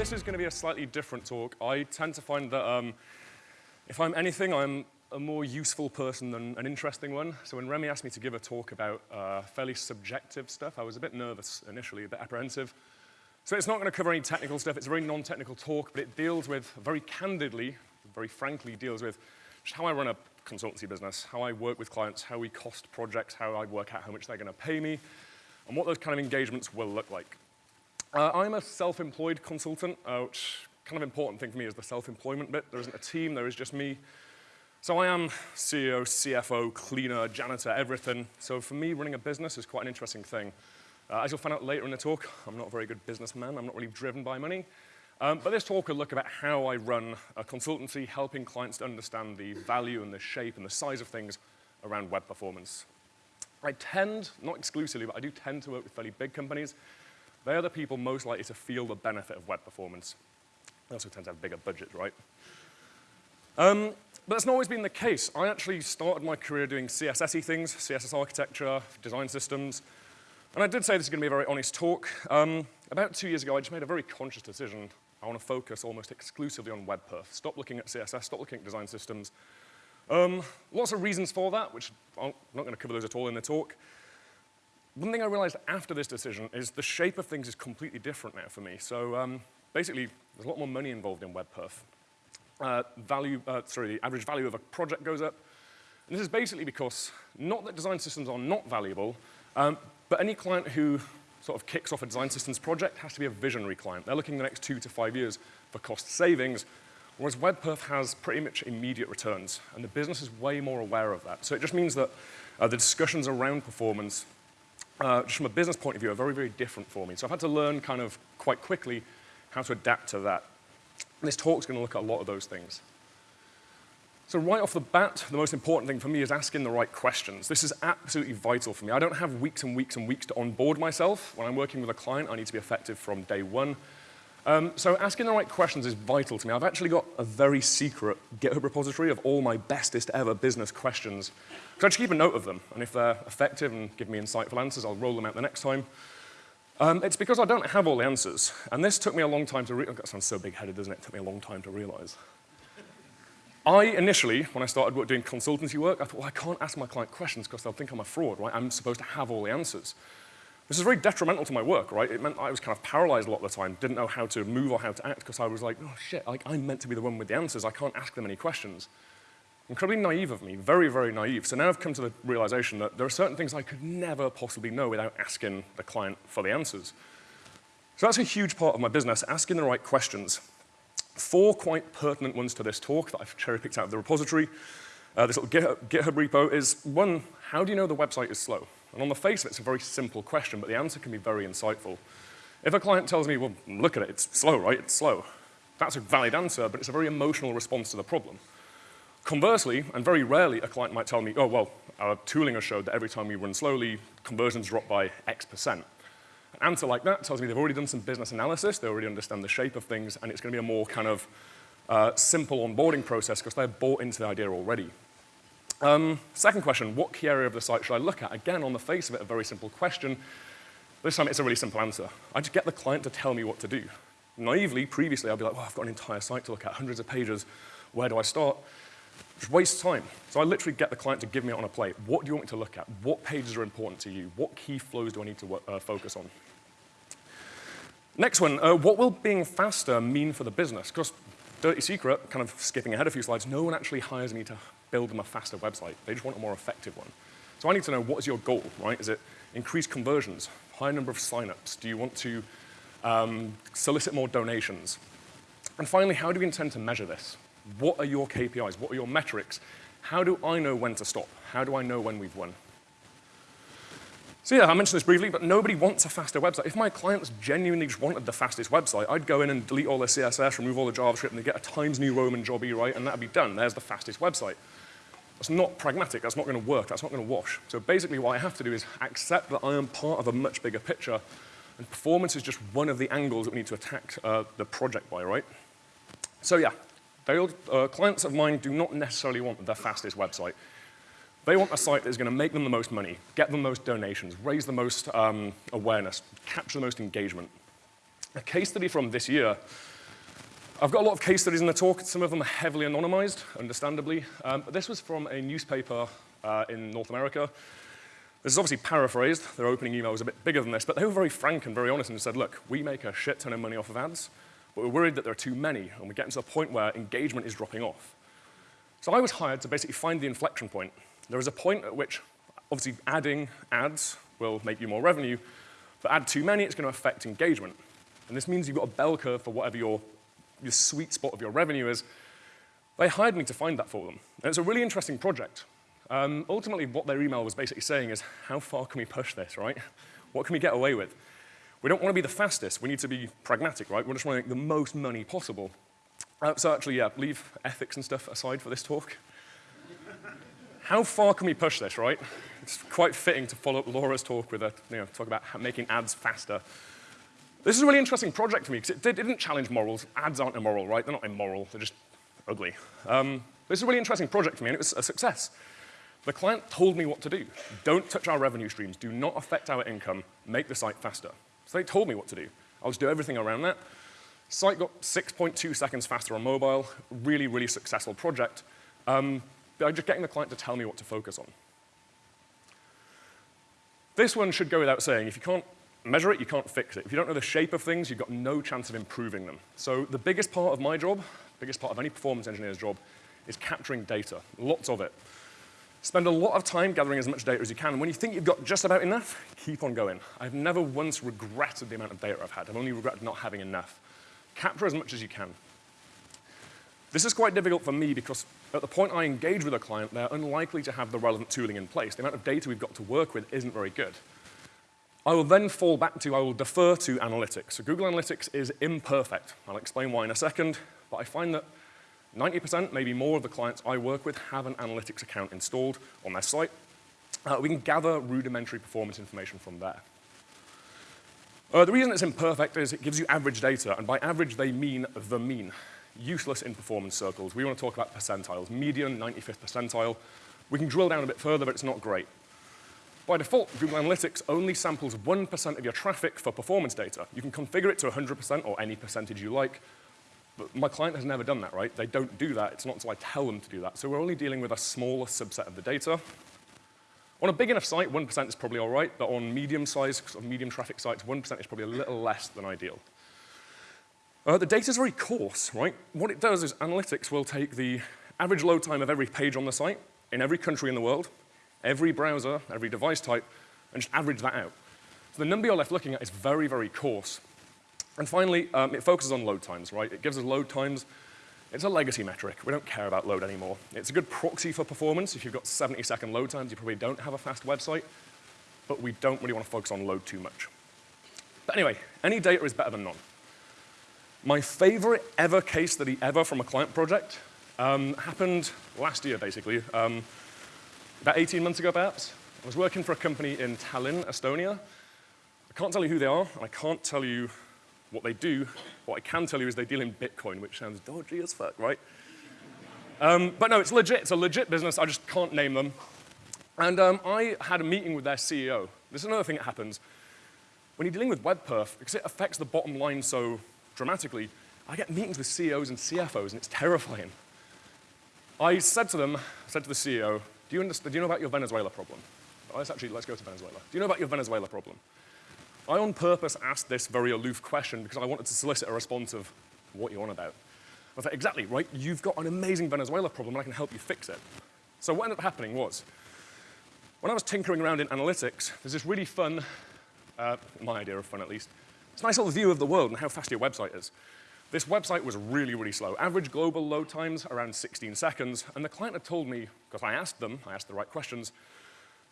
this is going to be a slightly different talk. I tend to find that um, if I'm anything, I'm a more useful person than an interesting one. So when Remy asked me to give a talk about uh, fairly subjective stuff, I was a bit nervous initially, a bit apprehensive. So it's not going to cover any technical stuff. It's a very non-technical talk, but it deals with, very candidly, very frankly, deals with how I run a consultancy business, how I work with clients, how we cost projects, how I work out how much they're going to pay me, and what those kind of engagements will look like. Uh, I'm a self-employed consultant, uh, which kind of important thing for me is the self-employment bit. There isn't a team, there is just me. So I am CEO, CFO, cleaner, janitor, everything. So for me, running a business is quite an interesting thing. Uh, as you'll find out later in the talk, I'm not a very good businessman. I'm not really driven by money. Um, but this talk will look about how I run a consultancy, helping clients to understand the value and the shape and the size of things around web performance. I tend, not exclusively, but I do tend to work with fairly big companies they are the people most likely to feel the benefit of web performance. They also tend to have bigger budgets, right? Um, but that's not always been the case. I actually started my career doing CSS things, CSS architecture, design systems. And I did say this is going to be a very honest talk. Um, about two years ago, I just made a very conscious decision. I want to focus almost exclusively on web perf. Stop looking at CSS, stop looking at design systems. Um, lots of reasons for that, which I'm not going to cover those at all in the talk. One thing I realized after this decision is the shape of things is completely different now for me. So um, basically, there's a lot more money involved in WebPerf. Uh, value, uh, sorry, the average value of a project goes up. And this is basically because, not that design systems are not valuable, um, but any client who sort of kicks off a design systems project has to be a visionary client. They're looking the next two to five years for cost savings, whereas WebPerf has pretty much immediate returns, and the business is way more aware of that. So it just means that uh, the discussions around performance uh, just from a business point of view, are very, very different for me. So I've had to learn kind of quite quickly how to adapt to that. This talk's going to look at a lot of those things. So right off the bat, the most important thing for me is asking the right questions. This is absolutely vital for me. I don't have weeks and weeks and weeks to onboard myself. When I'm working with a client, I need to be effective from day one. Um, so asking the right questions is vital to me. I've actually got a very secret GitHub repository of all my bestest ever business questions. So I just keep a note of them, and if they're effective and give me insightful answers, I'll roll them out the next time. Um, it's because I don't have all the answers, and this took me a long time to realize. That sounds so big-headed, doesn't it? It took me a long time to realize. I initially, when I started doing consultancy work, I thought, well, I can't ask my client questions because they'll think I'm a fraud, right? I'm supposed to have all the answers. This is very detrimental to my work, right? It meant I was kind of paralyzed a lot of the time, didn't know how to move or how to act because I was like, oh shit, like, I'm meant to be the one with the answers. I can't ask them any questions. Incredibly naive of me, very, very naive. So now I've come to the realization that there are certain things I could never possibly know without asking the client for the answers. So that's a huge part of my business, asking the right questions. Four quite pertinent ones to this talk that I've cherry-picked out of the repository. Uh, this little GitHub, GitHub repo is, one, how do you know the website is slow? And on the face of it, it's a very simple question, but the answer can be very insightful. If a client tells me, well, look at it, it's slow, right? It's slow. That's a valid answer, but it's a very emotional response to the problem. Conversely, and very rarely, a client might tell me, oh, well, our tooling has showed that every time we run slowly, conversions drop by X percent. An answer like that tells me they've already done some business analysis, they already understand the shape of things, and it's going to be a more kind of uh, simple onboarding process because they're bought into the idea already. Um, second question, what key area of the site should I look at? Again, on the face of it, a very simple question. This time it's a really simple answer. I just get the client to tell me what to do. Naively, previously, I'd be like, well, I've got an entire site to look at, hundreds of pages, where do I start? Just waste time. So I literally get the client to give me it on a plate. What do you want me to look at? What pages are important to you? What key flows do I need to uh, focus on? Next one, uh, what will being faster mean for the business? Because dirty secret, kind of skipping ahead a few slides, no one actually hires me to build them a faster website. They just want a more effective one. So I need to know what is your goal, right? Is it increase conversions, high number of signups? Do you want to um, solicit more donations? And finally, how do we intend to measure this? What are your KPIs? What are your metrics? How do I know when to stop? How do I know when we've won? So yeah, I mentioned this briefly, but nobody wants a faster website. If my clients genuinely just wanted the fastest website, I'd go in and delete all the CSS, remove all the JavaScript, and they get a Times New Roman job right, and that'd be done. There's the fastest website. That's not pragmatic. That's not going to work. That's not going to wash. So basically what I have to do is accept that I am part of a much bigger picture, and performance is just one of the angles that we need to attack uh, the project by, right? So yeah, uh, clients of mine do not necessarily want the fastest website. They want a site that is going to make them the most money, get them the most donations, raise the most um, awareness, capture the most engagement. A case study from this year. I've got a lot of case studies in the talk. Some of them are heavily anonymized, understandably. Um, but this was from a newspaper uh, in North America. This is obviously paraphrased. Their opening email was a bit bigger than this, but they were very frank and very honest and said, look, we make a shit ton of money off of ads, but we're worried that there are too many, and we're getting to the point where engagement is dropping off. So I was hired to basically find the inflection point. There is a point at which, obviously, adding ads will make you more revenue, but add too many, it's going to affect engagement. And this means you've got a bell curve for whatever your, your sweet spot of your revenue is. They hired me to find that for them. And it's a really interesting project. Um, ultimately, what their email was basically saying is, how far can we push this, right? What can we get away with? We don't want to be the fastest. We need to be pragmatic, right? We just want to make the most money possible. Uh, so actually, yeah, leave ethics and stuff aside for this talk. How far can we push this, right? It's quite fitting to follow up Laura's talk with a, you know, talk about making ads faster. This is a really interesting project for me because it, it, didn't challenge morals. Ads aren't immoral, right? They're not immoral, they're just ugly. Um, this is a really interesting project for me and it was a success. The client told me what to do. Don't touch our revenue streams. Do not affect our income. Make the site faster. So they told me what to do. I'll just do everything around that. Site got 6.2 seconds faster on mobile, really, really successful project, um, by just getting the client to tell me what to focus on. This one should go without saying. If you can't measure it, you can't fix it. If you don't know the shape of things, you've got no chance of improving them. So the biggest part of my job, biggest part of any performance engineer's job, is capturing data, lots of it. Spend a lot of time gathering as much data as you can. When you think you've got just about enough, keep on going. I've never once regretted the amount of data I've had. I've only regretted not having enough capture as much as you can. This is quite difficult for me because at the point I engage with a client, they're unlikely to have the relevant tooling in place. The amount of data we've got to work with isn't very good. I will then fall back to, I will defer to analytics. So Google Analytics is imperfect. I'll explain why in a second, but I find that 90%, maybe more of the clients I work with have an analytics account installed on their site. Uh, we can gather rudimentary performance information from there. Uh, the reason it's imperfect is it gives you average data, and by average they mean the mean. Useless in performance circles. We want to talk about percentiles. Median, 95th percentile. We can drill down a bit further, but it's not great. By default, Google Analytics only samples 1% of your traffic for performance data. You can configure it to 100% or any percentage you like, but my client has never done that, right? They don't do that. It's not until I tell them to do that. So we're only dealing with a smaller subset of the data, on a big enough site, 1% is probably all right, but on medium-sized, sort of medium traffic sites, 1% is probably a little less than ideal. Uh, the data is very coarse, right? What it does is analytics will take the average load time of every page on the site in every country in the world, every browser, every device type, and just average that out. So the number you're left looking at is very, very coarse. And finally, um, it focuses on load times, right? It gives us load times it's a legacy metric. We don't care about load anymore. It's a good proxy for performance. If you've got 70 second load times, you probably don't have a fast website, but we don't really want to focus on load too much. But anyway, any data is better than none. My favorite ever case study ever from a client project um, happened last year, basically, um, about 18 months ago, perhaps. I was working for a company in Tallinn, Estonia. I can't tell you who they are, and I can't tell you what they do, what I can tell you is they deal in Bitcoin, which sounds dodgy as fuck, right? Um, but no, it's legit. It's a legit business. I just can't name them. And um, I had a meeting with their CEO. This is another thing that happens. When you're dealing with WebPerf, because it affects the bottom line so dramatically, I get meetings with CEOs and CFOs, and it's terrifying. I said to them, I said to the CEO, do you, do you know about your Venezuela problem? let's actually, let's go to Venezuela. Do you know about your Venezuela problem? I on purpose asked this very aloof question because I wanted to solicit a response of what you want about. I thought, exactly, right? You've got an amazing Venezuela problem and I can help you fix it. So what ended up happening was, when I was tinkering around in analytics, there's this really fun, uh, my idea of fun at least, it's a nice little view of the world and how fast your website is. This website was really, really slow. Average global load times around 16 seconds, and the client had told me, because I asked them, I asked the right questions,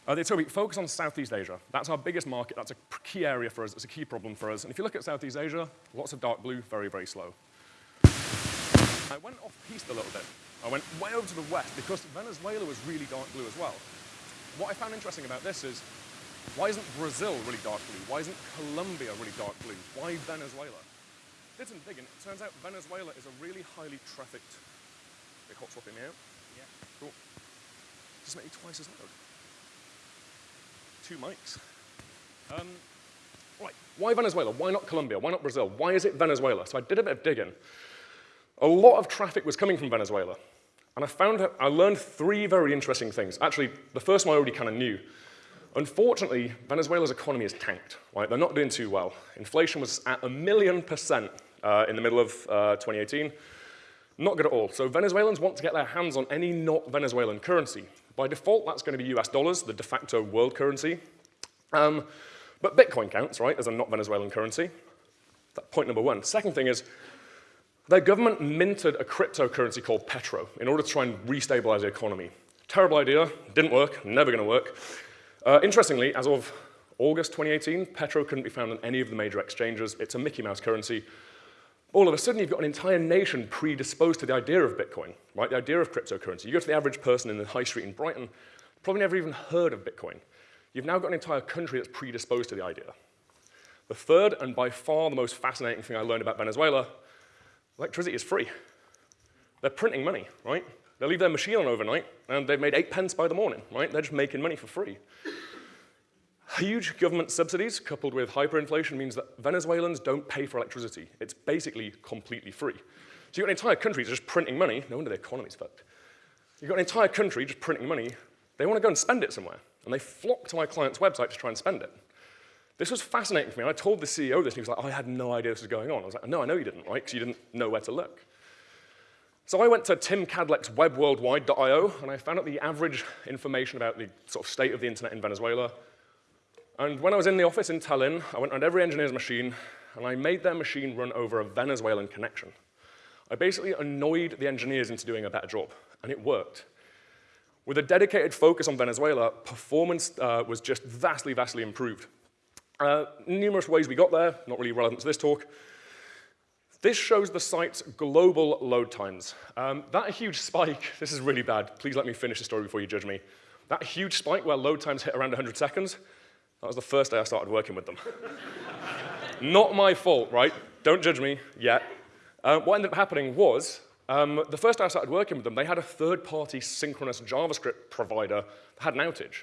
uh, they told me, focus on Southeast Asia. That's our biggest market. That's a key area for us. It's a key problem for us. And if you look at Southeast Asia, lots of dark blue, very, very slow. I went off-piste a little bit. I went way over to the west because Venezuela was really dark blue as well. What I found interesting about this is, why isn't Brazil really dark blue? Why isn't Colombia really dark blue? Why Venezuela? Did some digging. It turns out Venezuela is a really highly trafficked... They hot swapping me out? Yeah. Cool. Just make me twice as loud two mics. Um, right, why Venezuela? Why not Colombia? Why not Brazil? Why is it Venezuela? So I did a bit of digging. A lot of traffic was coming from Venezuela. And I found I learned three very interesting things. Actually, the first one I already kind of knew. Unfortunately, Venezuela's economy is tanked. Right? They're not doing too well. Inflation was at a million percent uh, in the middle of uh, 2018. Not good at all. So Venezuelans want to get their hands on any not Venezuelan currency. By default, that's going to be US dollars, the de facto world currency. Um, but Bitcoin counts, right, as a not Venezuelan currency. That's point number one. Second thing is, their government minted a cryptocurrency called Petro in order to try and restabilize the economy. Terrible idea, didn't work, never gonna work. Uh, interestingly, as of August 2018, Petro couldn't be found on any of the major exchanges. It's a Mickey Mouse currency. All of a sudden, you've got an entire nation predisposed to the idea of Bitcoin, right? The idea of cryptocurrency. You go to the average person in the high street in Brighton, probably never even heard of Bitcoin. You've now got an entire country that's predisposed to the idea. The third, and by far the most fascinating thing I learned about Venezuela, electricity is free. They're printing money, right? They leave their machine on overnight, and they've made eight pence by the morning, right? They're just making money for free. Huge government subsidies coupled with hyperinflation means that Venezuelans don't pay for electricity. It's basically completely free. So you've got an entire country just printing money. No wonder the economy's fucked. You've got an entire country just printing money. They want to go and spend it somewhere. And they flock to my client's website to try and spend it. This was fascinating for me. I told the CEO this, and he was like, oh, I had no idea this was going on. I was like, no, I know you didn't, right? Because you didn't know where to look. So I went to Tim Kadlec's webworldwide.io, and I found out the average information about the sort of state of the internet in Venezuela, and when I was in the office in Tallinn, I went around every engineer's machine, and I made their machine run over a Venezuelan connection. I basically annoyed the engineers into doing a better job, and it worked. With a dedicated focus on Venezuela, performance uh, was just vastly, vastly improved. Uh, numerous ways we got there, not really relevant to this talk. This shows the site's global load times. Um, that huge spike, this is really bad. Please let me finish the story before you judge me. That huge spike where load times hit around 100 seconds, that was the first day I started working with them. Not my fault, right? Don't judge me yet. Uh, what ended up happening was, um, the first day I started working with them, they had a third-party synchronous JavaScript provider that had an outage.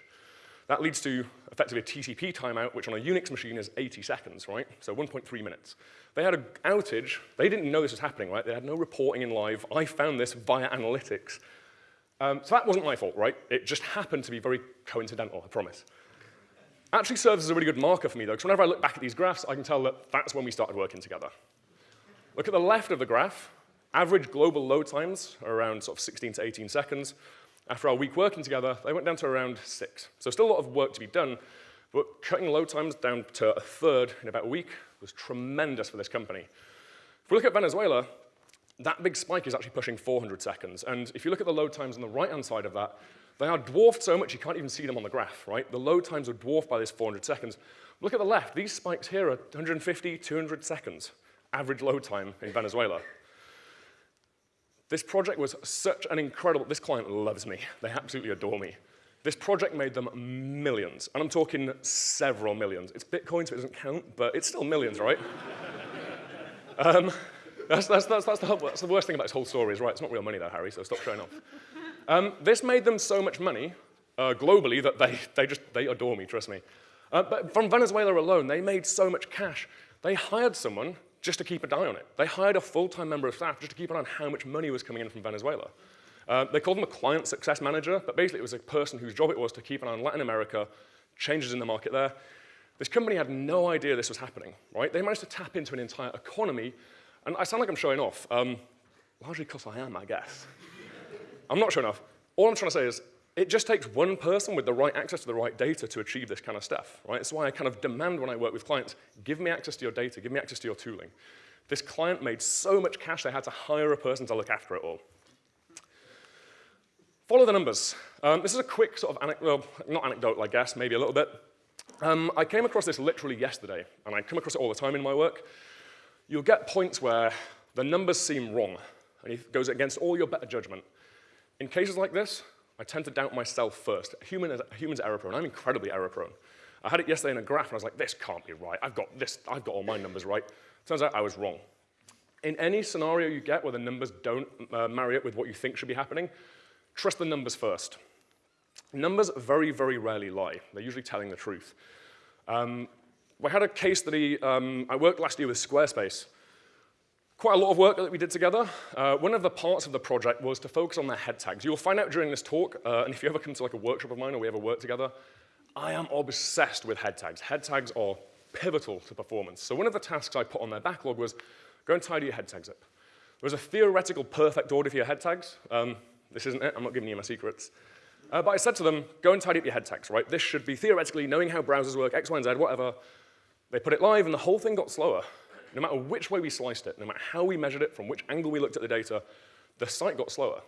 That leads to effectively a TCP timeout, which on a Unix machine is 80 seconds, right? So 1.3 minutes. They had an outage. They didn't know this was happening, right? They had no reporting in live. I found this via analytics. Um, so that wasn't my fault, right? It just happened to be very coincidental, I promise actually serves as a really good marker for me, though, because whenever I look back at these graphs, I can tell that that's when we started working together. Look at the left of the graph. Average global load times are around sort of 16 to 18 seconds. After our week working together, they went down to around six. So still a lot of work to be done, but cutting load times down to a third in about a week was tremendous for this company. If we look at Venezuela, that big spike is actually pushing 400 seconds. And if you look at the load times on the right-hand side of that, they are dwarfed so much you can't even see them on the graph, right? The load times are dwarfed by this 400 seconds. Look at the left. These spikes here are 150, 200 seconds, average load time in Venezuela. This project was such an incredible, this client loves me. They absolutely adore me. This project made them millions, and I'm talking several millions. It's Bitcoin, so it doesn't count, but it's still millions, right? um, that's, that's, that's, that's, the, that's the worst thing about this whole story is, right, it's not real money though, Harry, so stop showing off. Um, this made them so much money uh, globally that they, they just, they adore me, trust me. Uh, but from Venezuela alone, they made so much cash. They hired someone just to keep an eye on it. They hired a full-time member of staff just to keep an eye on how much money was coming in from Venezuela. Uh, they called them a client success manager, but basically it was a person whose job it was to keep an eye on Latin America, changes in the market there. This company had no idea this was happening, right? They managed to tap into an entire economy, and I sound like I'm showing off, um, largely because I am, I guess. I'm not sure enough. All I'm trying to say is it just takes one person with the right access to the right data to achieve this kind of stuff, right? That's why I kind of demand when I work with clients, give me access to your data, give me access to your tooling. This client made so much cash they had to hire a person to look after it all. Follow the numbers. Um, this is a quick sort of anecdote, well, not anecdote, I guess, maybe a little bit. Um, I came across this literally yesterday, and I come across it all the time in my work. You'll get points where the numbers seem wrong, and it goes against all your better judgment. In cases like this, I tend to doubt myself first. Human is, human's error prone. I'm incredibly error prone. I had it yesterday in a graph, and I was like, this can't be right. I've got this, I've got all my numbers right. Turns out I was wrong. In any scenario you get where the numbers don't uh, marry up with what you think should be happening, trust the numbers first. Numbers very, very rarely lie. They're usually telling the truth. Um, we had a case study, um, I worked last year with Squarespace. Quite a lot of work that we did together. Uh, one of the parts of the project was to focus on their head tags. You'll find out during this talk, uh, and if you ever come to like a workshop of mine or we ever work together, I am obsessed with head tags. Head tags are pivotal to performance. So one of the tasks I put on their backlog was go and tidy your head tags up. There's a theoretical perfect order for your head tags. Um, this isn't it, I'm not giving you my secrets. Uh, but I said to them, go and tidy up your head tags, right? This should be theoretically knowing how browsers work, X, Y, and Z, whatever. They put it live and the whole thing got slower. No matter which way we sliced it, no matter how we measured it, from which angle we looked at the data, the site got slower.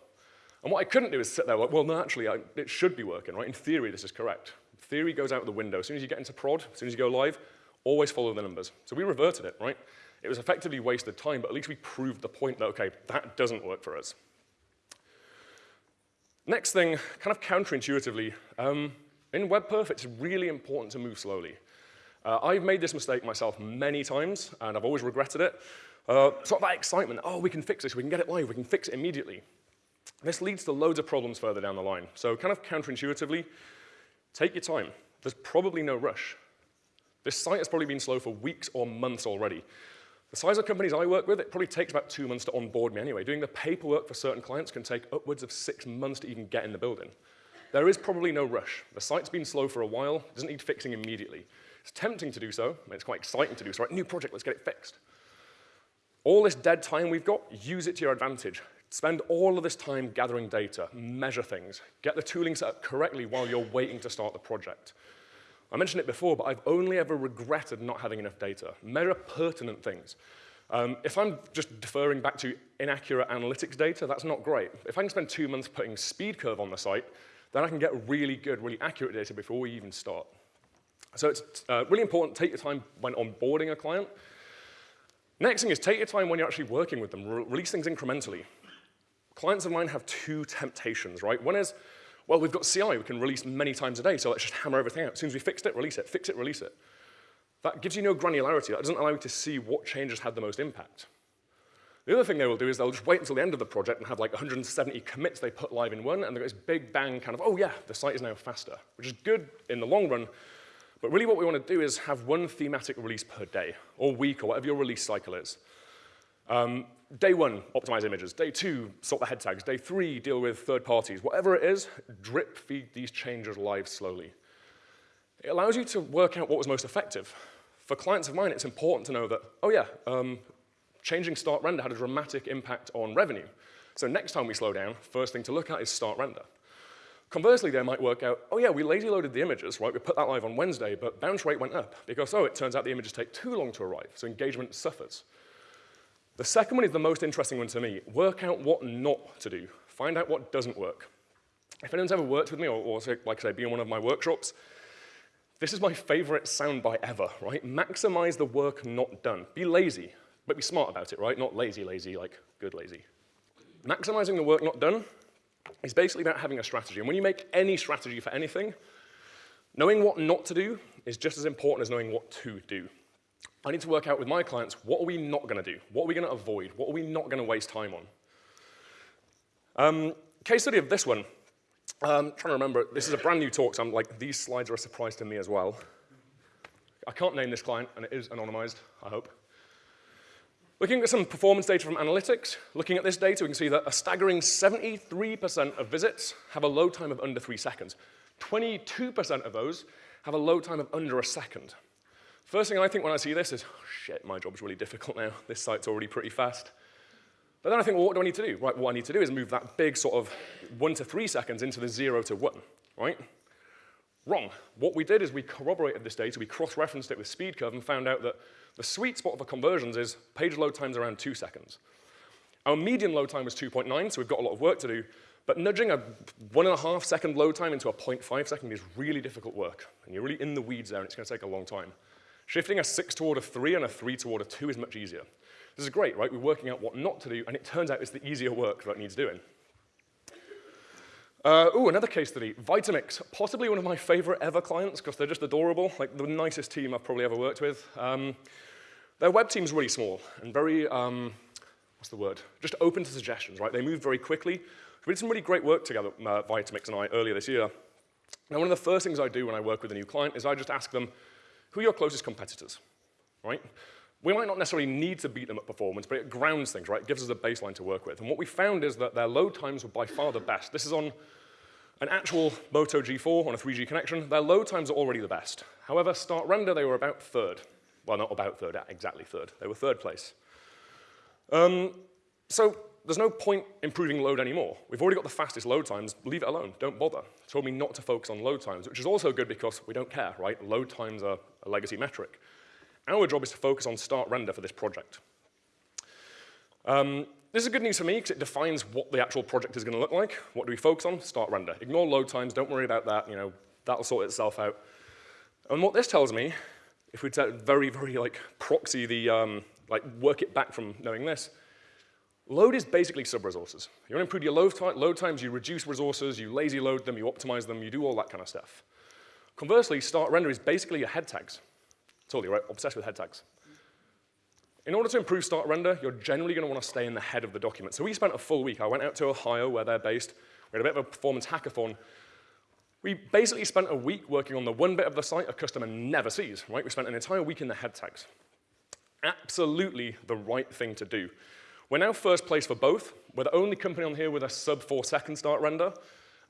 And what I couldn't do is sit there like, well, no, actually, I, it should be working, right? In theory, this is correct. Theory goes out the window. As soon as you get into prod, as soon as you go live, always follow the numbers. So we reverted it, right? It was effectively wasted time, but at least we proved the point that, okay, that doesn't work for us. Next thing, kind of counterintuitively, um, in WebPerf, it's really important to move slowly. Uh, I've made this mistake myself many times, and I've always regretted it. Uh, sort of that excitement, oh, we can fix this, we can get it live, we can fix it immediately. This leads to loads of problems further down the line. So kind of counterintuitively, take your time. There's probably no rush. This site has probably been slow for weeks or months already. The size of companies I work with, it probably takes about two months to onboard me anyway. Doing the paperwork for certain clients can take upwards of six months to even get in the building. There is probably no rush. The site's been slow for a while, doesn't need fixing immediately. It's tempting to do so, and it's quite exciting to do so. Right, new project, let's get it fixed. All this dead time we've got, use it to your advantage. Spend all of this time gathering data, measure things, get the tooling set up correctly while you're waiting to start the project. I mentioned it before, but I've only ever regretted not having enough data. Measure pertinent things. Um, if I'm just deferring back to inaccurate analytics data, that's not great. If I can spend two months putting SpeedCurve on the site, then I can get really good, really accurate data before we even start. So it's uh, really important, to take your time when onboarding a client. Next thing is take your time when you're actually working with them. Re release things incrementally. Clients of mine have two temptations, right? One is, well, we've got CI, we can release many times a day, so let's just hammer everything out. As soon as we fixed it, release it, fix it, release it. That gives you no granularity. That doesn't allow you to see what changes had the most impact. The other thing they will do is they'll just wait until the end of the project and have like 170 commits they put live in one, and they've got this big bang kind of, oh yeah, the site is now faster, which is good in the long run, but really what we want to do is have one thematic release per day, or week, or whatever your release cycle is. Um, day one, optimize images. Day two, sort the head tags. Day three, deal with third parties. Whatever it is, drip feed these changes live slowly. It allows you to work out what was most effective. For clients of mine, it's important to know that, oh yeah, um, changing start render had a dramatic impact on revenue. So next time we slow down, first thing to look at is start render. Conversely, they might work out, oh yeah, we lazy loaded the images, right? We put that live on Wednesday, but bounce rate went up because, oh, it turns out the images take too long to arrive, so engagement suffers. The second one is the most interesting one to me. Work out what not to do. Find out what doesn't work. If anyone's ever worked with me, or, or like I say, been in one of my workshops, this is my favorite soundbite ever, right? Maximize the work not done. Be lazy, but be smart about it, right? Not lazy, lazy, like good lazy. Maximizing the work not done is basically about having a strategy. And when you make any strategy for anything, knowing what not to do is just as important as knowing what to do. I need to work out with my clients, what are we not going to do? What are we going to avoid? What are we not going to waste time on? Um, case study of this one. Um, trying to remember, this is a brand new talk, so I'm like, these slides are a surprise to me as well. I can't name this client, and it is anonymized, I hope. Looking at some performance data from analytics, looking at this data, we can see that a staggering 73% of visits have a load time of under three seconds. 22% of those have a load time of under a second. First thing I think when I see this is, oh, shit, my job's really difficult now. This site's already pretty fast. But then I think, well, what do I need to do? Right, what I need to do is move that big sort of one to three seconds into the zero to one, right? Wrong. What we did is we corroborated this data, we cross-referenced it with SpeedCurve and found out that the sweet spot for conversions is page load times around two seconds. Our median load time was 2.9, so we've got a lot of work to do, but nudging a one and a half second load time into a 0.5 second is really difficult work, and you're really in the weeds there, and it's gonna take a long time. Shifting a six toward a three and a three toward a two is much easier. This is great, right? We're working out what not to do, and it turns out it's the easier work that needs doing. Uh, oh, another case study, Vitamix, possibly one of my favorite ever clients because they're just adorable, like the nicest team I've probably ever worked with. Um, their web team's really small and very, um, what's the word? Just open to suggestions, right? They move very quickly. We did some really great work together, uh, Vitamix and I, earlier this year. Now, one of the first things I do when I work with a new client is I just ask them, who are your closest competitors, right? We might not necessarily need to beat them at performance, but it grounds things, right? It gives us a baseline to work with. And what we found is that their load times were by far the best. This is on an actual Moto G4 on a 3G connection. Their load times are already the best. However, start render, they were about third. Well, not about third, exactly third. They were third place. Um, so there's no point improving load anymore. We've already got the fastest load times. Leave it alone. Don't bother. Told me not to focus on load times, which is also good because we don't care, right? Load times are a legacy metric. Our job is to focus on start render for this project. Um, this is good news for me because it defines what the actual project is going to look like. What do we focus on? Start render. Ignore load times. Don't worry about that. You know, that'll sort itself out. And what this tells me, if we very, very like proxy the, um, like work it back from knowing this, load is basically sub-resources. You want to improve your load, load times, you reduce resources, you lazy load them, you optimize them, you do all that kind of stuff. Conversely, start render is basically your head tags. Totally right, obsessed with head tags. In order to improve start render, you're generally going to want to stay in the head of the document. So we spent a full week. I went out to Ohio, where they're based. We had a bit of a performance hackathon. We basically spent a week working on the one bit of the site a customer never sees, right? We spent an entire week in the head tags. Absolutely the right thing to do. We're now first place for both. We're the only company on here with a sub four second start render.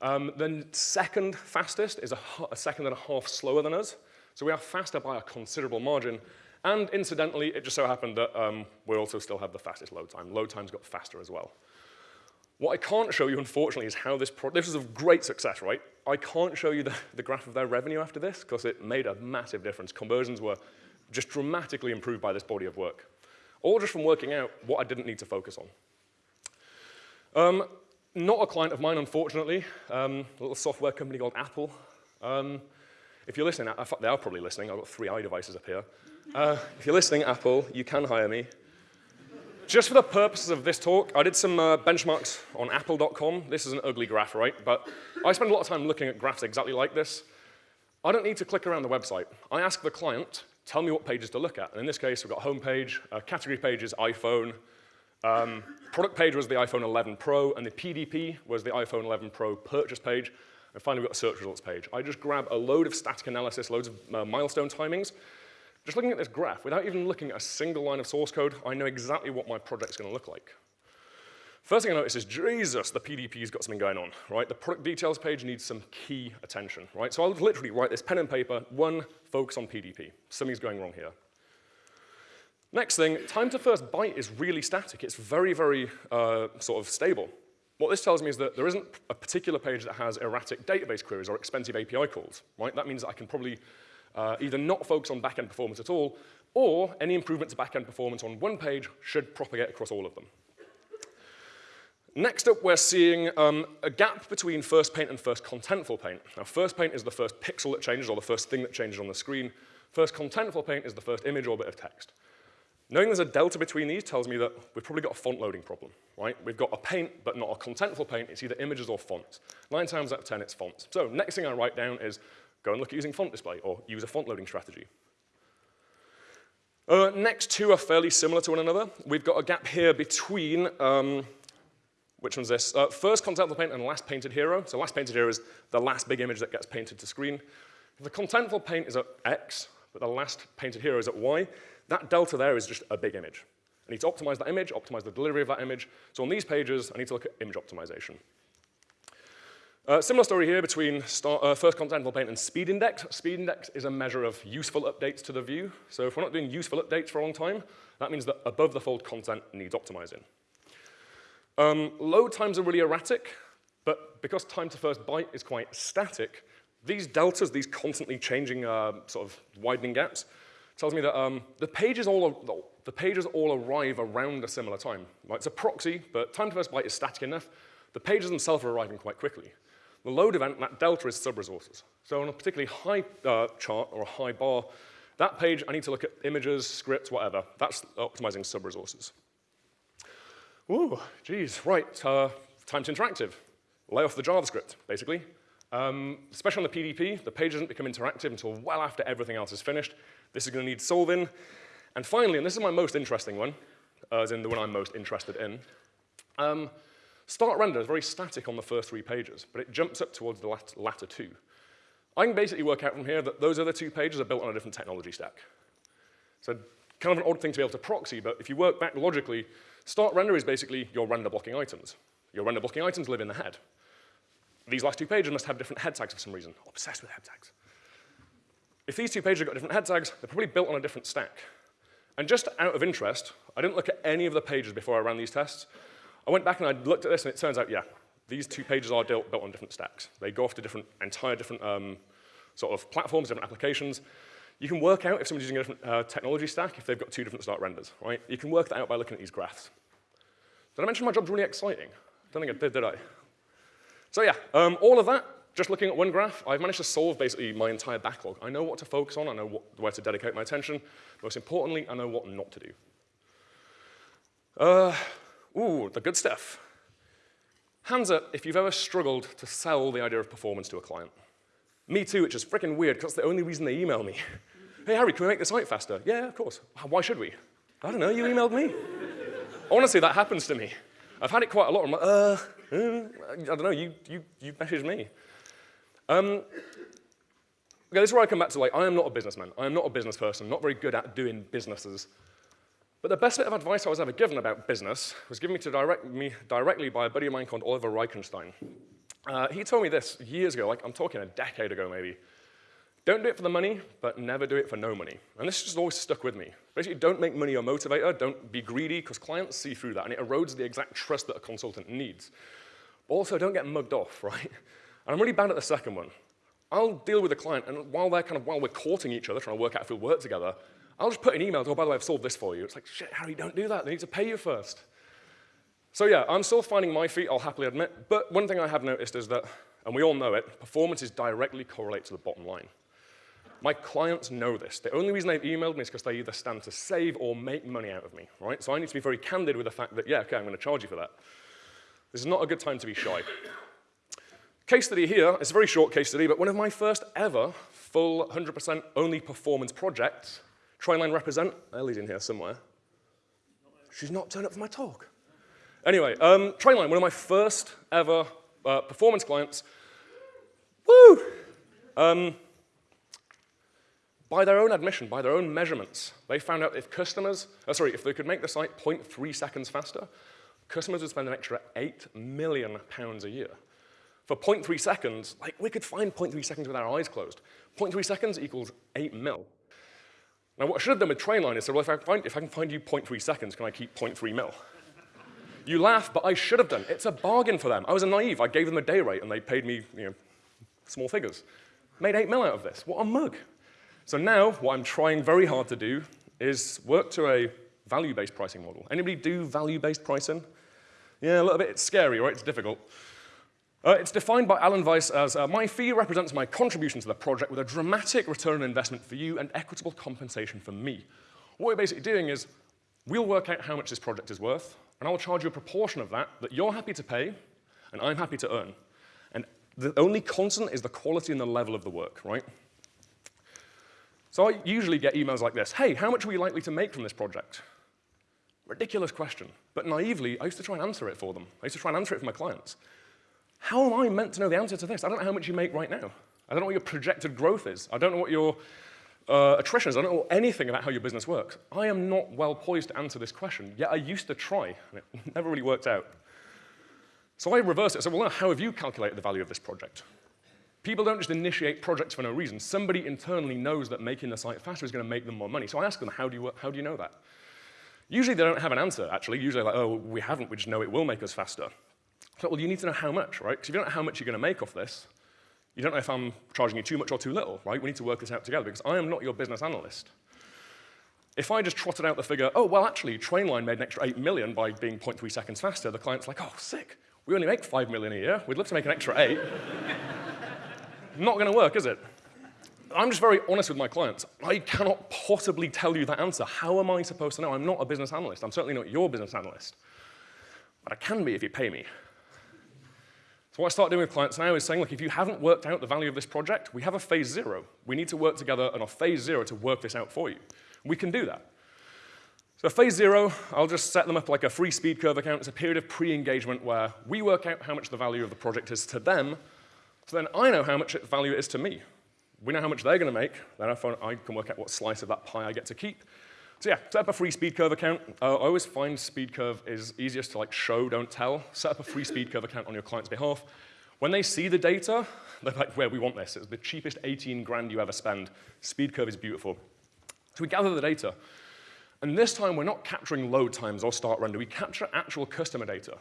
Um, the second fastest is a, a second and a half slower than us. So we are faster by a considerable margin. And incidentally, it just so happened that um, we also still have the fastest load time. Load times got faster as well. What I can't show you, unfortunately, is how this, this is a great success, right? I can't show you the, the graph of their revenue after this because it made a massive difference. Conversions were just dramatically improved by this body of work. All just from working out what I didn't need to focus on. Um, not a client of mine, unfortunately, um, a little software company called Apple. Um, if you're listening, they are probably listening. I've got three iDevices up here. Uh, if you're listening, Apple, you can hire me. Just for the purposes of this talk, I did some uh, benchmarks on apple.com. This is an ugly graph, right? But I spend a lot of time looking at graphs exactly like this. I don't need to click around the website. I ask the client, tell me what pages to look at. And in this case, we've got home page, uh, category page is iPhone, um, product page was the iPhone 11 Pro, and the PDP was the iPhone 11 Pro purchase page. And finally, we've got a search results page. I just grab a load of static analysis, loads of uh, milestone timings. Just looking at this graph, without even looking at a single line of source code, I know exactly what my project's going to look like. First thing I notice is, Jesus, the PDP's got something going on, right? The product details page needs some key attention, right? So I'll literally write this pen and paper, one, focus on PDP. Something's going wrong here. Next thing, time to first byte is really static. It's very, very uh, sort of stable. What this tells me is that there isn't a particular page that has erratic database queries or expensive API calls, right? That means that I can probably uh, either not focus on backend performance at all, or any improvement to backend performance on one page should propagate across all of them. Next up, we're seeing um, a gap between first paint and first contentful paint. Now, first paint is the first pixel that changes, or the first thing that changes on the screen. First contentful paint is the first image or bit of text. Knowing there's a delta between these tells me that we've probably got a font loading problem, right? We've got a paint, but not a contentful paint. It's either images or fonts. Nine times out of 10, it's fonts. So next thing I write down is go and look at using font display or use a font loading strategy. Uh, next two are fairly similar to one another. We've got a gap here between, um, which one's this? Uh, first contentful paint and last painted hero. So last painted hero is the last big image that gets painted to screen. The contentful paint is at X, but the last painted hero is at Y. That delta there is just a big image. I need to optimize that image, optimize the delivery of that image. So on these pages, I need to look at image optimization. Uh, similar story here between start, uh, first contentful paint and speed index. Speed index is a measure of useful updates to the view. So if we're not doing useful updates for a long time, that means that above the fold content needs optimizing. Um, load times are really erratic, but because time to first byte is quite static, these deltas, these constantly changing uh, sort of widening gaps, tells me that um, the, pages all, the pages all arrive around a similar time. Right? It's a proxy, but time to first byte is static enough. The pages themselves are arriving quite quickly. The load event, that delta is sub-resources. So on a particularly high uh, chart or a high bar, that page, I need to look at images, scripts, whatever. That's optimizing sub-resources. Ooh, geez, right, uh, time to interactive. Lay off the JavaScript, basically. Um, especially on the PDP, the page doesn't become interactive until well after everything else is finished. This is going to need solving. And finally, and this is my most interesting one, as in the one I'm most interested in, um, start render is very static on the first three pages, but it jumps up towards the latter two. I can basically work out from here that those other two pages are built on a different technology stack. So kind of an odd thing to be able to proxy, but if you work back logically, start render is basically your render blocking items. Your render blocking items live in the head. These last two pages must have different head tags for some reason. Obsessed with head tags. If these two pages have got different head tags, they're probably built on a different stack. And just out of interest, I didn't look at any of the pages before I ran these tests. I went back and I looked at this, and it turns out, yeah, these two pages are built, built on different stacks. They go off to different, entire different um, sort of platforms, different applications. You can work out if someone's using a different uh, technology stack if they've got two different start renders, right? You can work that out by looking at these graphs. Did I mention my job's really exciting? I don't think I did, did I? So yeah, um, all of that, just looking at one graph, I've managed to solve basically my entire backlog. I know what to focus on, I know what, where to dedicate my attention. Most importantly, I know what not to do. Uh, ooh, the good stuff. Hands up if you've ever struggled to sell the idea of performance to a client. Me too, which is freaking weird because that's the only reason they email me. hey, Harry, can we make the site faster? Yeah, of course. Why should we? I don't know, you emailed me. Honestly, that happens to me. I've had it quite a lot. I'm like, uh, uh I don't know, you, you, you messaged me. Um, okay, this is where I come back to like, I am not a businessman. I am not a business person, not very good at doing businesses. But the best bit of advice I was ever given about business was given me to direct me directly by a buddy of mine called Oliver Reichenstein. Uh, he told me this years ago, like I'm talking a decade ago maybe. Don't do it for the money, but never do it for no money. And this just always stuck with me. Basically, don't make money your motivator. Don't be greedy, because clients see through that, and it erodes the exact trust that a consultant needs. Also, don't get mugged off, right? And I'm really bad at the second one. I'll deal with a client, and while they're kind of, while we're courting each other, trying to work out if we'll work together, I'll just put an email, oh, by the way, I've solved this for you. It's like, shit, Harry, don't do that. They need to pay you first. So yeah, I'm still finding my feet, I'll happily admit. But one thing I have noticed is that, and we all know it, performance is directly correlated to the bottom line. My clients know this. The only reason they've emailed me is because they either stand to save or make money out of me, right? So I need to be very candid with the fact that, yeah, okay, I'm going to charge you for that. This is not a good time to be shy. Case study here, it's a very short case study, but one of my first ever full 100% only performance projects Trainline represent, Ellie's in here somewhere. She's not turned up for my talk. Anyway, um, one of my first ever uh, performance clients. Woo! Um, by their own admission, by their own measurements, they found out if customers, uh, sorry, if they could make the site 0.3 seconds faster, customers would spend an extra 8 million pounds a year. For 0.3 seconds, like we could find 0.3 seconds with our eyes closed. 0.3 seconds equals 8 mil. Now, what I should have done with Trainline is said, well, if I, find, if I can find you 0.3 seconds, can I keep 0.3 mil? you laugh, but I should have done. It's a bargain for them. I was a naive. I gave them a day rate, and they paid me you know, small figures. Made 8 mil out of this. What a mug. So now, what I'm trying very hard to do is work to a value-based pricing model. Anybody do value-based pricing? Yeah, a little bit. It's scary, right? It's difficult. Uh, it's defined by Alan Weiss as, uh, my fee represents my contribution to the project with a dramatic return on investment for you and equitable compensation for me. What we're basically doing is, we'll work out how much this project is worth, and I'll charge you a proportion of that that you're happy to pay, and I'm happy to earn. And the only constant is the quality and the level of the work, right? So I usually get emails like this, hey, how much are we likely to make from this project? Ridiculous question, but naively, I used to try and answer it for them. I used to try and answer it for my clients. How am I meant to know the answer to this? I don't know how much you make right now. I don't know what your projected growth is. I don't know what your uh, attrition is. I don't know anything about how your business works. I am not well poised to answer this question, yet I used to try, and it never really worked out. So I reverse it. So, well, how have you calculated the value of this project? People don't just initiate projects for no reason. Somebody internally knows that making the site faster is going to make them more money. So I ask them, how do you, how do you know that? Usually they don't have an answer, actually. Usually like, oh, we haven't, we just know it will make us faster. So, well, you need to know how much, right? Because if you don't know how much you're going to make off this, you don't know if I'm charging you too much or too little, right? We need to work this out together because I am not your business analyst. If I just trotted out the figure, oh, well, actually, Trainline made an extra 8 million by being 0.3 seconds faster, the client's like, oh, sick. We only make 5 million a year. We'd love to make an extra 8. not going to work, is it? I'm just very honest with my clients. I cannot possibly tell you that answer. How am I supposed to know? I'm not a business analyst. I'm certainly not your business analyst. But I can be if you pay me. So what I start doing with clients now is saying, look, if you haven't worked out the value of this project, we have a phase zero. We need to work together on a phase zero to work this out for you. We can do that. So phase zero, I'll just set them up like a free SpeedCurve account. It's a period of pre-engagement where we work out how much the value of the project is to them, so then I know how much value it is to me. We know how much they're going to make. Then I can work out what slice of that pie I get to keep. So yeah, set up a free SpeedCurve account. Uh, I always find SpeedCurve is easiest to like show, don't tell. Set up a free SpeedCurve account on your client's behalf. When they see the data, they're like, where we want this. It's the cheapest 18 grand you ever spend. SpeedCurve is beautiful. So we gather the data. And this time, we're not capturing load times or start render. We capture actual customer data.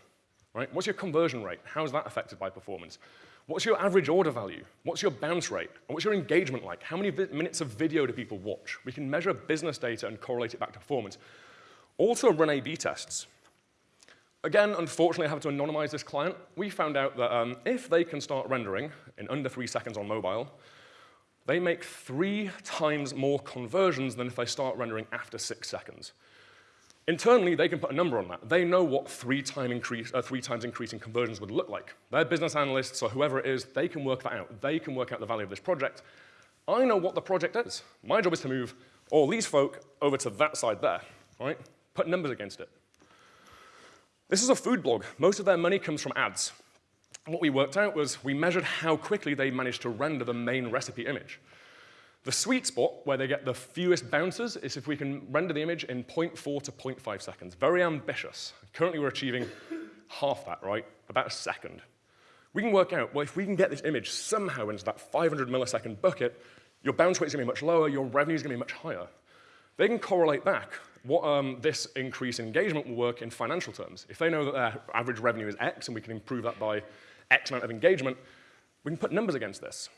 Right? What's your conversion rate? How is that affected by performance? What's your average order value? What's your bounce rate? And what's your engagement like? How many minutes of video do people watch? We can measure business data and correlate it back to performance. Also run A-B tests. Again, unfortunately, I have to anonymize this client. We found out that um, if they can start rendering in under three seconds on mobile, they make three times more conversions than if they start rendering after six seconds. Internally, they can put a number on that. They know what three, time increase, uh, three times increasing conversions would look like. Their business analysts or whoever it is, they can work that out. They can work out the value of this project. I know what the project is. My job is to move all these folk over to that side there, right? Put numbers against it. This is a food blog. Most of their money comes from ads. What we worked out was we measured how quickly they managed to render the main recipe image. The sweet spot, where they get the fewest bounces, is if we can render the image in 0.4 to 0.5 seconds. Very ambitious. Currently, we're achieving half that, right? About a second. We can work out, well, if we can get this image somehow into that 500 millisecond bucket, your bounce rate is going to be much lower, your revenue is going to be much higher. They can correlate back what um, this increase in engagement will work in financial terms. If they know that their average revenue is X and we can improve that by X amount of engagement, we can put numbers against this.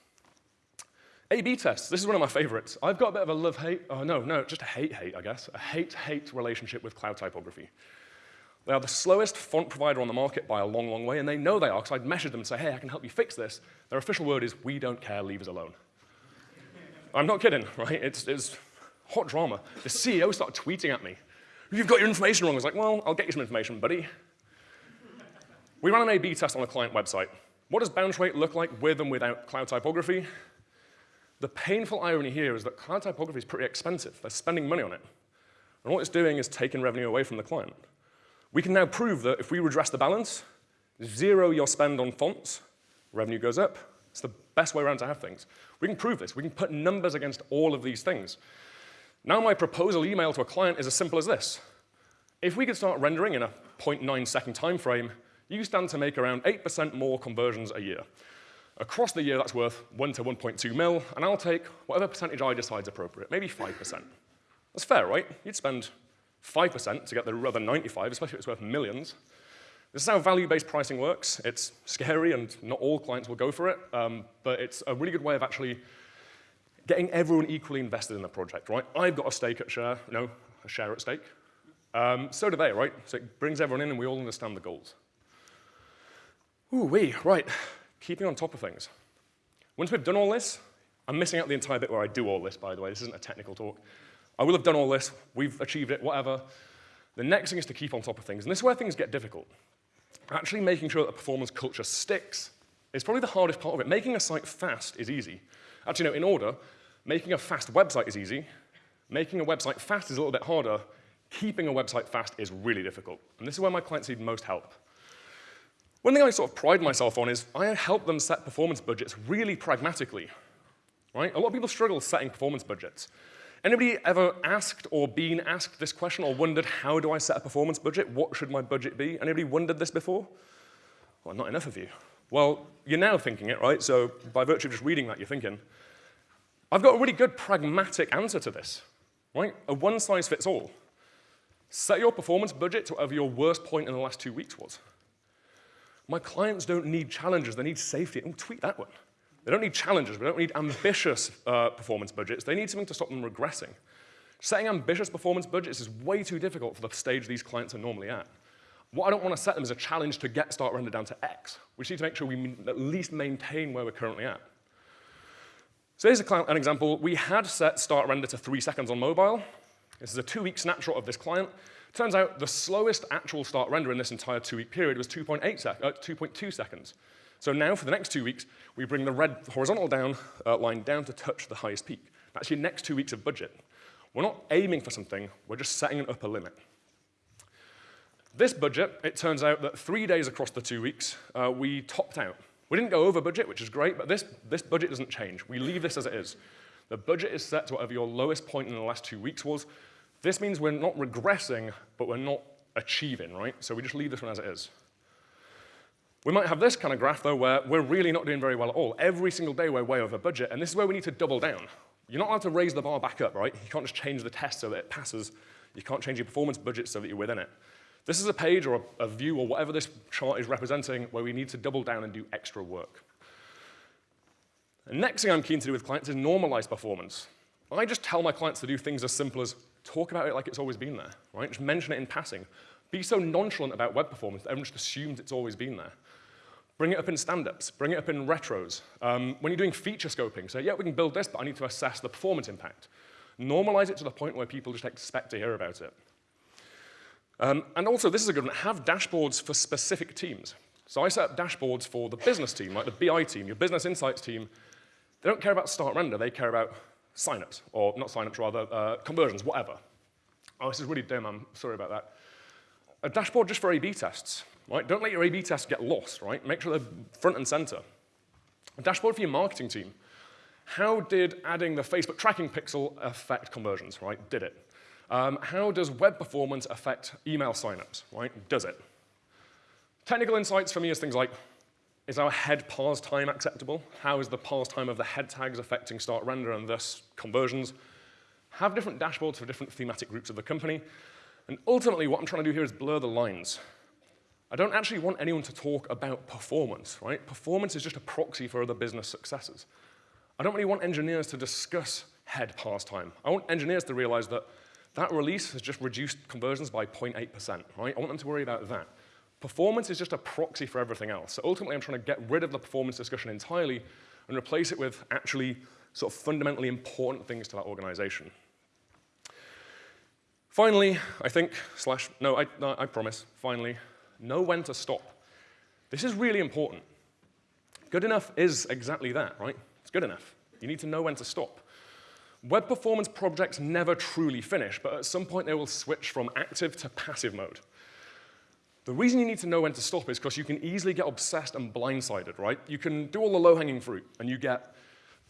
A-B tests, this is one of my favorites. I've got a bit of a love-hate, oh no, no, just a hate-hate, I guess, a hate-hate relationship with Cloud.typography. They are the slowest font provider on the market by a long, long way, and they know they are, because I'd messaged them and say, hey, I can help you fix this. Their official word is, we don't care, leave us alone. I'm not kidding, right? It's, it's hot drama. The CEO started tweeting at me. You've got your information wrong. I was like, well, I'll get you some information, buddy. We ran an A-B test on a client website. What does bounce rate look like with and without Cloud.typography? The painful irony here is that Cloud.typography is pretty expensive. They're spending money on it. And what it's doing is taking revenue away from the client. We can now prove that if we redress the balance, zero your spend on fonts, revenue goes up. It's the best way around to have things. We can prove this. We can put numbers against all of these things. Now my proposal email to a client is as simple as this. If we could start rendering in a 0.9 second time frame, you stand to make around 8% more conversions a year. Across the year, that's worth 1 to 1.2 mil, and I'll take whatever percentage I decide is appropriate, maybe 5%. That's fair, right? You'd spend 5% to get the other 95, especially if it's worth millions. This is how value-based pricing works. It's scary, and not all clients will go for it, um, but it's a really good way of actually getting everyone equally invested in the project, right? I've got a stake at share, no, a share at stake. Um, so do they, right? So it brings everyone in, and we all understand the goals. Ooh, wee, right keeping on top of things. Once we've done all this, I'm missing out the entire bit where I do all this, by the way. This isn't a technical talk. I will have done all this. We've achieved it, whatever. The next thing is to keep on top of things. And this is where things get difficult. Actually making sure that the performance culture sticks is probably the hardest part of it. Making a site fast is easy. Actually, no, in order, making a fast website is easy. Making a website fast is a little bit harder. Keeping a website fast is really difficult. And this is where my clients need most help. One thing I sort of pride myself on is I help them set performance budgets really pragmatically. Right? A lot of people struggle setting performance budgets. Anybody ever asked or been asked this question or wondered, how do I set a performance budget? What should my budget be? Anybody wondered this before? Well, not enough of you. Well, you're now thinking it, right? So by virtue of just reading that, you're thinking, I've got a really good pragmatic answer to this, right? A one size fits all. Set your performance budget to whatever your worst point in the last two weeks was. My clients don't need challenges, they need safety. Oh, tweet that one. They don't need challenges, they don't need ambitious uh, performance budgets. They need something to stop them regressing. Setting ambitious performance budgets is way too difficult for the stage these clients are normally at. What I don't want to set them is a challenge to get start render down to X. We need to make sure we at least maintain where we're currently at. So here's an example. We had set start render to three seconds on mobile. This is a two-week snapshot of this client. Turns out the slowest actual start render in this entire two-week period was 2.8 sec uh, 2.2 seconds. So now, for the next two weeks, we bring the red horizontal down, uh, line down to touch the highest peak. That's your next two weeks of budget. We're not aiming for something, we're just setting an upper limit. This budget, it turns out that three days across the two weeks, uh, we topped out. We didn't go over budget, which is great, but this, this budget doesn't change. We leave this as it is. The budget is set to whatever your lowest point in the last two weeks was. This means we're not regressing, but we're not achieving, right? So we just leave this one as it is. We might have this kind of graph, though, where we're really not doing very well at all. Every single day we're way over budget, and this is where we need to double down. You're not allowed to raise the bar back up, right? You can't just change the test so that it passes. You can't change your performance budget so that you're within it. This is a page or a, a view or whatever this chart is representing where we need to double down and do extra work. The next thing I'm keen to do with clients is normalize performance. I just tell my clients to do things as simple as talk about it like it's always been there, right? Just mention it in passing. Be so nonchalant about web performance that everyone just assumes it's always been there. Bring it up in stand-ups, bring it up in retros. Um, when you're doing feature scoping, say, yeah, we can build this, but I need to assess the performance impact. Normalize it to the point where people just expect to hear about it. Um, and also, this is a good one, have dashboards for specific teams. So I set up dashboards for the business team, like the BI team, your business insights team. They don't care about start render, they care about signups, or not signups, rather, uh, conversions, whatever. Oh, this is really dim, I'm sorry about that. A dashboard just for A-B tests, right? Don't let your A-B tests get lost, right? Make sure they're front and center. A dashboard for your marketing team. How did adding the Facebook tracking pixel affect conversions, right? Did it? Um, how does web performance affect email signups, right? Does it? Technical insights for me is things like, is our head parse time acceptable? How is the parse time of the head tags affecting start render and thus conversions? Have different dashboards for different thematic groups of the company. And ultimately, what I'm trying to do here is blur the lines. I don't actually want anyone to talk about performance, right? Performance is just a proxy for other business successes. I don't really want engineers to discuss head parse time. I want engineers to realize that that release has just reduced conversions by 0.8%, right? I want them to worry about that. Performance is just a proxy for everything else. So ultimately, I'm trying to get rid of the performance discussion entirely and replace it with actually sort of fundamentally important things to that organization. Finally, I think, slash, no, I, no, I promise, finally, know when to stop. This is really important. Good enough is exactly that, right? It's good enough. You need to know when to stop. Web performance projects never truly finish, but at some point they will switch from active to passive mode. The reason you need to know when to stop is because you can easily get obsessed and blindsided, right? You can do all the low-hanging fruit, and you get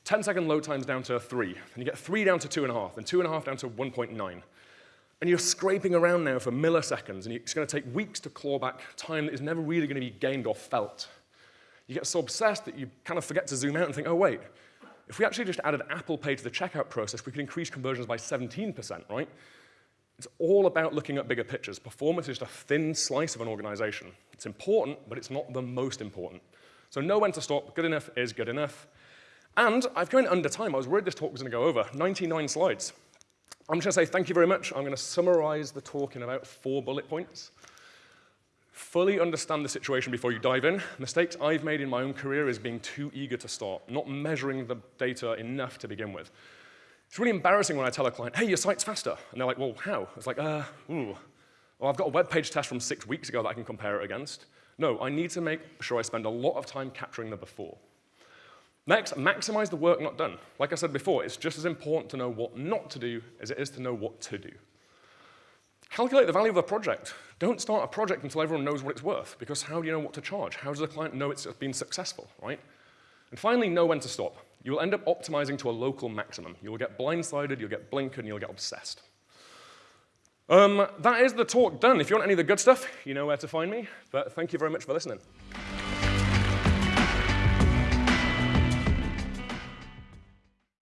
10-second load times down to 3, and you get 3 down to 2.5, and 2.5 down to 1.9. And you're scraping around now for milliseconds, and it's going to take weeks to claw back time that is never really going to be gained or felt. You get so obsessed that you kind of forget to zoom out and think, oh, wait, if we actually just added Apple Pay to the checkout process, we could increase conversions by 17%, right? It's all about looking at bigger pictures. Performance is just a thin slice of an organization. It's important, but it's not the most important. So know when to stop. Good enough is good enough. And I've gone under time. I was worried this talk was going to go over. 99 slides. I'm just going to say thank you very much. I'm going to summarize the talk in about four bullet points. Fully understand the situation before you dive in. Mistakes I've made in my own career is being too eager to start, not measuring the data enough to begin with. It's really embarrassing when I tell a client, hey, your site's faster. And they're like, well, how? It's like, uh, ooh. Well, I've got a WebPageTest from six weeks ago that I can compare it against. No, I need to make sure I spend a lot of time capturing the before. Next, maximize the work not done. Like I said before, it's just as important to know what not to do as it is to know what to do. Calculate the value of a project. Don't start a project until everyone knows what it's worth, because how do you know what to charge? How does the client know it's been successful, right? And finally, know when to stop. You will end up optimizing to a local maximum. You'll get blindsided, you'll get blinkered, and you'll get obsessed. Um, that is the talk done. If you want any of the good stuff, you know where to find me. But thank you very much for listening.